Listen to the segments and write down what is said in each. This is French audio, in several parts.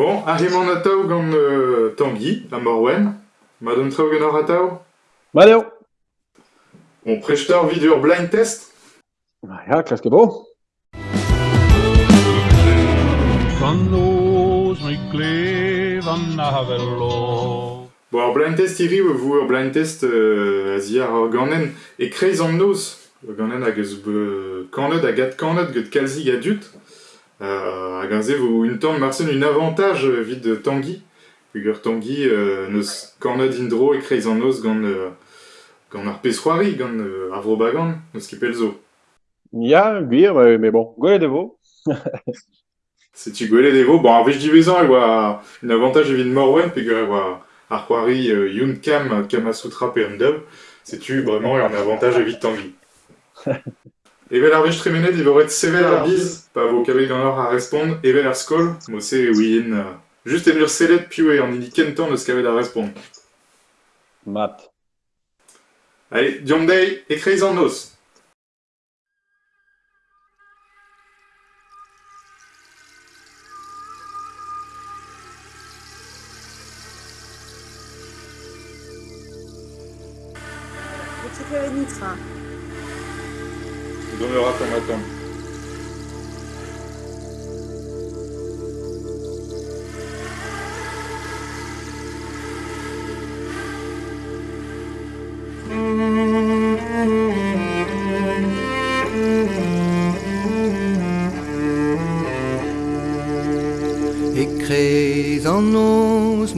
Bon, arrivant atao gant euh, Tanguy, a Morwen. Madame trao gant ar atao Valeu. Bon, prechteur vidur blind test Ja, klaske bo. Me vello. Bon, ar blind test iri, vous ur blind test euh, a ziar ar ganen e kreiz an noz. Ur ganen hag eus be kanet hag at kanet gant dut. Euh, hag an ze vo un tamm marsen un avantage euh, vid de Tanguy. Hag ur Tanguy euh, neus kanet indro e kreiz an noz gant, euh, gant ar pesroari, gant euh, ar vrobagan, neus kipel zo. Ja, gwir, mais bon, gole de vo. Se tu gwele devo, bon, ar vech divezan e oa un avantage evit Morwen, pe gwer e oa ar c'hoari euh, Yun Kam, Kamasutra pe an dub, se tu e an avantage evit Tanguy. Evel ar vech tremenet e voret sevel ar biz, pa vo kavet gant ar a respond, evel ar skol, mo se ouien, uh, just en ur selet piou e an idi kentan eus kavet ar respond. Mat. Allez, diom dei, e kreiz an noz. Petit Nitra. Donnera ton matin. Ik kreeg an nos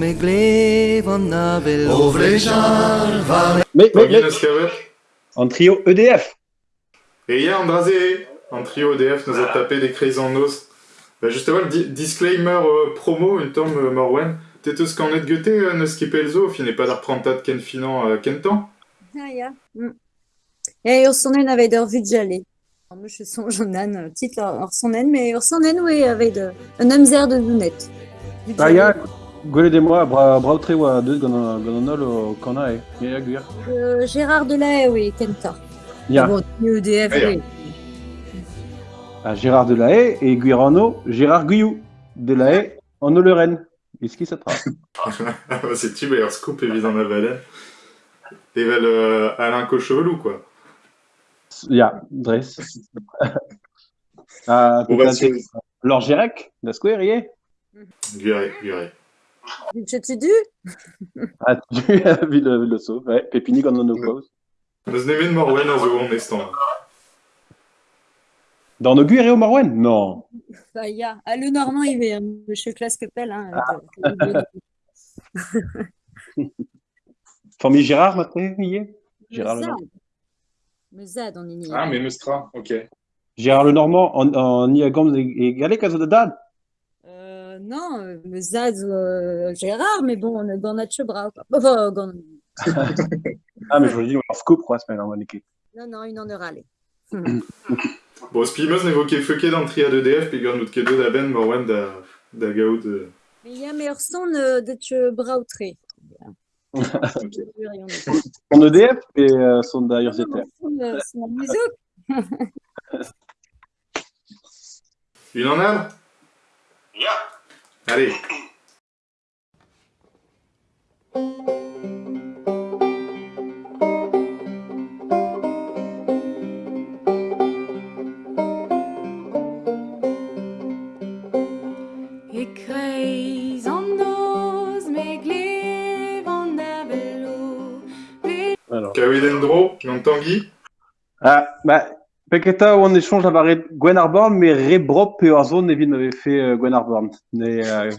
me gleef an navel O vrejar var Mais, mais, mais, en trio EDF. Et ya, Andraze, en trio EDF nous a tapé des kreiz an noz. Bah, justement, di disclaimer euh, promo, une tamm euh, Morwen. T'es eus kanet gete euh, neus kipel zo, fin e pad ar prantat ken finan euh, kentan. Ah, ya. Mm. E ur sonnen avet ur vugale. Ar meus son jonan, tit ur sonnen, mais ur sonnen oe avet euh, un amzer de lunet. Ah, ya, gole de moi, bra, bra tre oa deus gant an gant an ol o kana. Ya, ya, gwir. Euh, Gérard Delahaye, oui, Kenta. Gérard Delahaye et Guirano, Gérard Guyou. Delahaye, en Oleren. Est-ce qu'il s'attrape c'est tu, bah, ur scoop evit an avalen. Evel euh, Alain Cochevelou, quoi. Ya, dres. Ah, Bon, bah, Lord Gérec, da square, ie Gure, gure. Je te du Ah, tu as vu le, le saut, ouais. Pépini gant an no pause. Neus nemet Morwen a zo an estan. Dans nos guir et au Marwen Non. Bah, ya. Ah, le Normand, il est monsieur Claskepel. Hein, de- Famille Gérard, maintenant, ie Gérard le Zad. Normand. Me Zad, on est ni. Ah, mais Meustra, ok. Gérard le Normand, en, en Iagom et Galé, Caso de Dad. Euh, non, euh, Zad, euh, Gérard, mais bon, on est dans notre bras. quoi. Enfin, Ah, mais je vous dis, on scoop, trois semaines, en bonne équipe. Non, non, une en heure aller. Bon, Spimeus n'évoquait feuquet dans le triade EDF, puis gant out kedo da ben Morwen da, da gaout. euh, Mais il y a meilleur son euh, de te brautré. Son EDF et euh, son d'ailleurs ZTF. La musique. Une en a? Ya. Allez. Tanguy. Ah, bah, Peketa, on échange avec Gwen Arborn, mais Rebrop et Warzone, Nevin avait fait euh, Gwen Arborn. Mais, euh...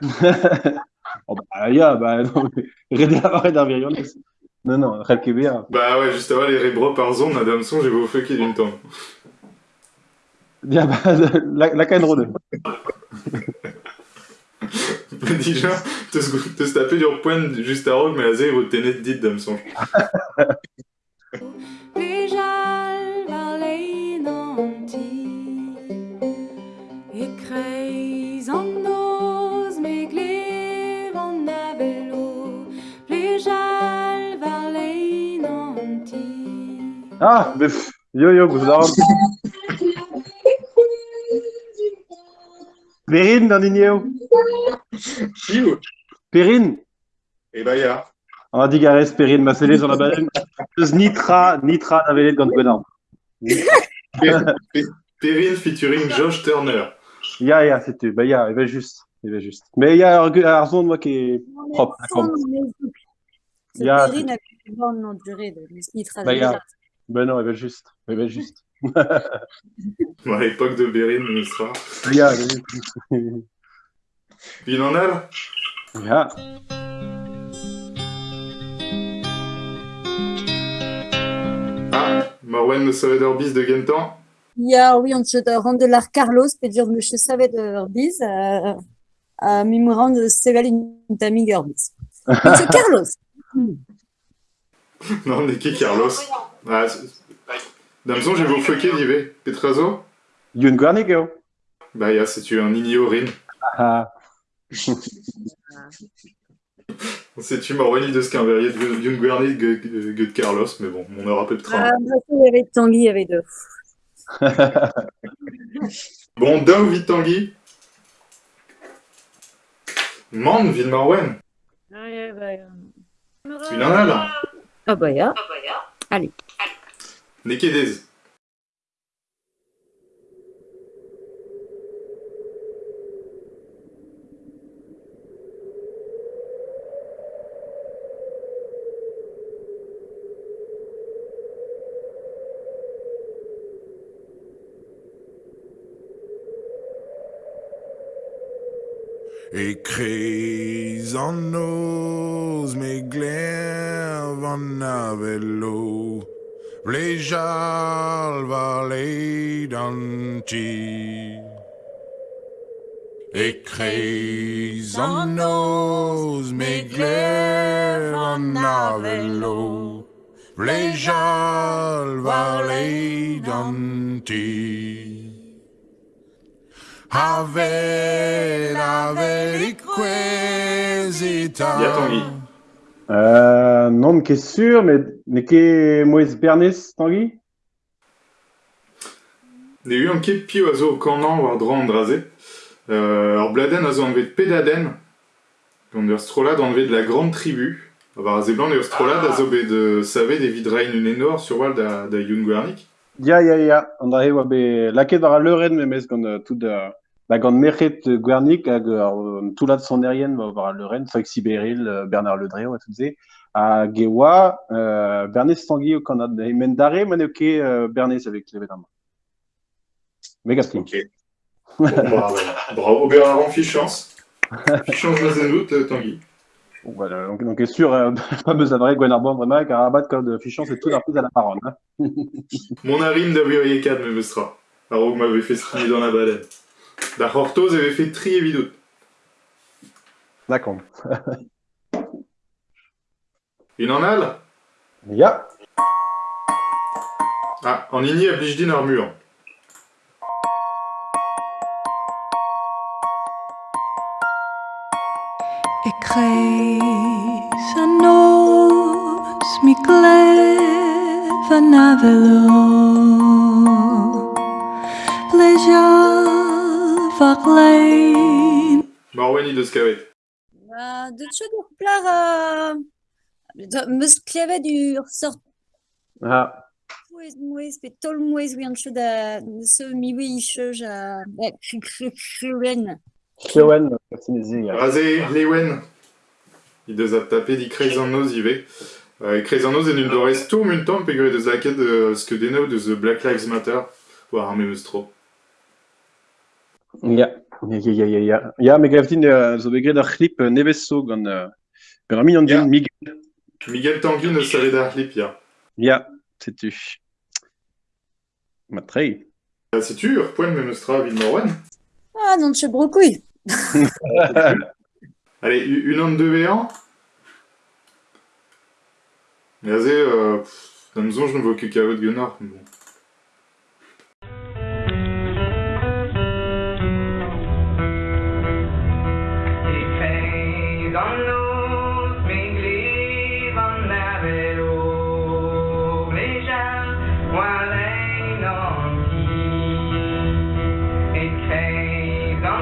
oh, bah, ya, bah, non, mais Redé Avaret d'Arvirion. Non, non, bien. Bah ouais, juste avant les Rebro par zone, Adam Son, j'ai beau feuquet d'une temps. Ya, bah, la, la Cainro 2. Déjà, te te taper du point juste à rogue, mais à zé, votre ténet dit Adam Ah, mais pff, yo, yo, vous avez. Vérine dans l'Igneo. Chiou. Perrine Et bah, ya. On a dit Gareth Perrine, ma scellé sur la baleine. Nitra, Nitra navelet gant Gwenard. Perrine featuring Josh Turner. Ya, ya, c'était. Bah, ya, il va juste. Il va juste. Mais il y a Arzon, moi, qui est propre. C'est Il y a- Perrine avec une bonne durée de Nitra. Bah, a- Ben non, il va juste. Il va juste. À l'époque de sera. Il y a, il y a- Il en a il y a. Ah, Morwen ne savait d'Orbis de Gentan. Ja, oui, und de Rondelar Carlos, Pedro Monsieur Savet de Orbiz, euh, à Mimorand de Sevalin Tamig Orbiz. Monsieur Carlos. Non, on est qui, Carlos Ah, c'est- Damson, j'ai vous fucké, d'Ivé. Petrazo Yun Guarnik, yo. Bah, ya, c'est-tu un Ignorin Ah, C'est-tu Morwen de Skinverrier de Jungwerni de Carlos, mais bon, on aura peu de train. Ah, il y avait Tanguy, il y avait deux. Bon, Dao Vitangui. Man, Ville Morwen. Il en a là. Ah, bah, ja. Nekedez. Écris en nos mes glaives en avelo, les jalvalés d'anti. Écris en nos mes glaives en avelo, les jalvalés d'anti. Ave, ave, requisita. Bien, Tanguy. Euh, non, qui est sûr, mais, mais qui est Moïse Bernis, Tanguy? Ne eu an ket pio a zo kanan war dra an draze. Euh, ar bladen a zo anvet pedaden, gant ur strolad anvet de la grande tribu. War a zeblant ur strolad a zo bet de savet e vidrain un enor sur wal da, da Yun Gwernik. Ya, ya, ya. André, oa be, laket war a leuren, me mez gant euh, tout da, ba gant merchet euh, Guernik hag euh, tout lad son erien va war a leuren, Fox Sibéril, euh, Bernard Ledré, oa tout ze. A geoa, euh, Bernis Tanguy o kanad, e men dare, man eo ket euh, Bernis avec levet am. Mega slim. Ok. Bon, bah. Bravo Bernard Fichance. Fichance dans un doute, euh, Tanguy. Voilà, donc, donc est sûr, euh, pas besoin de vrai, Gwenarbon, vraiment, car rabat code fichant, c'est tout d'un plus à la parole. Hein. Mon arim da Viriekad me mestra. Alors que m'avait fait skier dans la baleine. Da Hortoz avait fait tri évident. D'accord. Une en a là Ya. Ah, en igni a blijdin armure? Écris a nos mi glaive navelo Leja varlein Marwani de Skavet. Uh, de tchad ur plar... Uh, de- meus klevet ur sort Ah. mouez mouez pe tol mouez oui an chod a se mi oui choj a chwen. Clewen, Sinezi, ya. Razé, Lewen. A tapé di ive. Euh, kreiz an noz en un dorez toum un deus laket de ce que denao de The Black Lives Matter. War ar memeus tro. Ya. Ya, ya, ya, ya, ya. Ya, me gavdin, euh, zo begret ar clip nevez so gant... Euh, gant ar min an Miguel. Miguel Tanguy ne savait d'ar clip, ya. Ya, setu. Ma trei. Ah, sais-tu, ur poen memeus tra vid Morwen Ah, non tchad brokouille. Allez, une an de V1. Razé, euh, pff, damzon, je ne vois que kavet gunnar. Bon.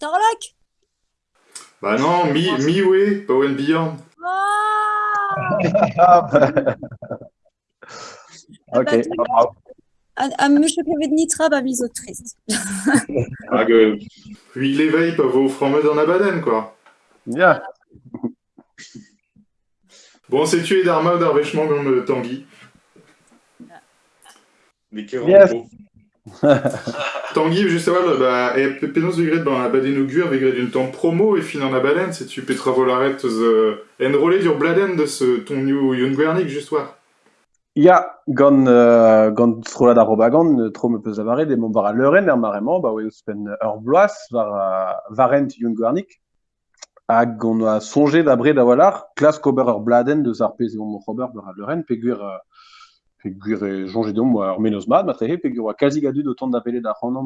Torlock Bah non, mi, mi way, Power Beyond. Ah, bah. ok, bravo. Am möchte nicht aber wieso trist. Hag hui leveil pa vo frammeux an abaden, quoi. Ya. Bon, c'est tué d'arma ou d'arvêchement comme euh, Tanguy. Mais quel yes. Tanguy, juste avant, bah, et penaos vegret dans la baden augur, vegret d'une temps promo, et fin en la baden, c'est tu petra volaret euh, enrôlé dur bladen de ce ton new Young Guernic, juste war. Ja, gant, euh, gant strola da robagand, euh, tro me peus avare, de mont var a leuren er marement, ba oe spen ur bloaz var a varent yun gwarnik. Hag on a sonje da bre da walar, klas kober ur bladen deus ar pez eon Robert war a leuren, pegur, euh, pegur e jonge dom war ur menos mat, o tont da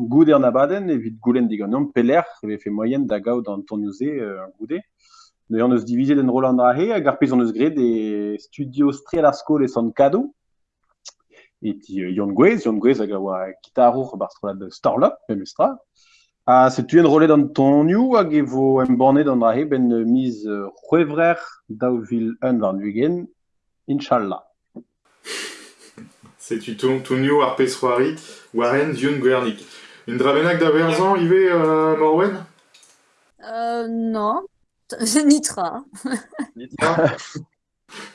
gouder na baden, goulen diganon peler, e fe moyen da gaout an tonioze euh, goude. Divize den Roland Rahe, hag ar pez on eus gret e studio striel ar skol Yon Gwez, Yon Gwez a oa gitarour bar strola de Starlock, pe mestra. A se tu en rolet e embornet dans Rahe ben miz vil un var nugen, Inch'Allah. C'est tu ton, ton new arpe soari, Warren Young Guernic. Une dravenac da verzan, Ive, euh, Morwen? Euh, non. Nitra.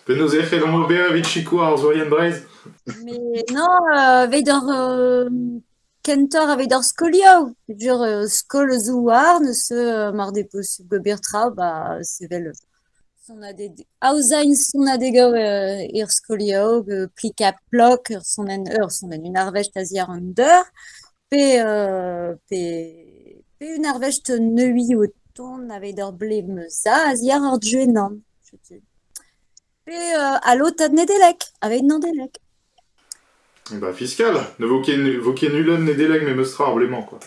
Penaos eche l'on ober evit chiko ar zoyen brez. Mais non, euh, veidor euh, kentor a veidor skolio. Jur euh, skol zouar, ne se euh, mar de pos gober tra, ba sevel son a de auzain son a de go euh, ir skolio, euh, plika plok, ur son en ur son en un arvest a ziar an deur, pe, euh, pe, pe un arvest neui o ton a veidor ble meza a ziar ar djuenan. Pe euh, a lot ad nedelek, a veid nan delek. Eh Bah, fiscal. Ne voquez voquez nulon ne déleg mais meustra ar blément, quoi.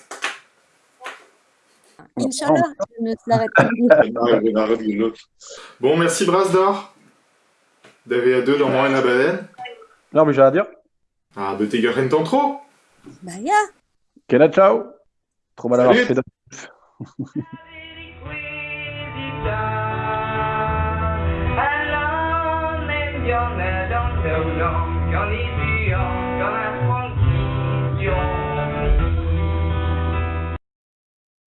Inch'Allah, je ne l'arrête pas. Bon, merci Brasdor. D'ave a deux dans Morwen a baden. Non, mais j'ai à dire. Ah, be teger en trop. Bah ya, Kena ciao. Trop mal avoir Salut. fait de... Along,